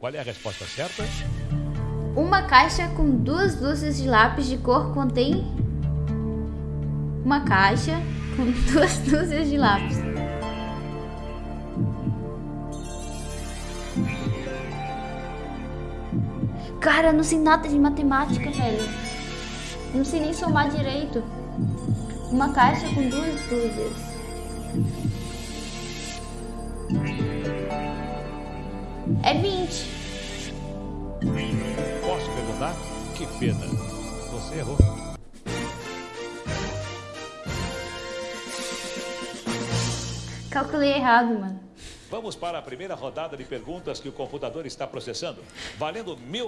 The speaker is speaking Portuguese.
Qual é a resposta certa? Uma caixa com duas dúzias de lápis de cor contém uma caixa com duas dúzias de lápis. Cara, eu não sei nada de matemática, velho. Não sei nem somar direito. Uma caixa com duas dúzias. É 20. Posso perguntar? Que pena. Você errou. Calculei errado, mano. Vamos para a primeira rodada de perguntas que o computador está processando. Valendo mil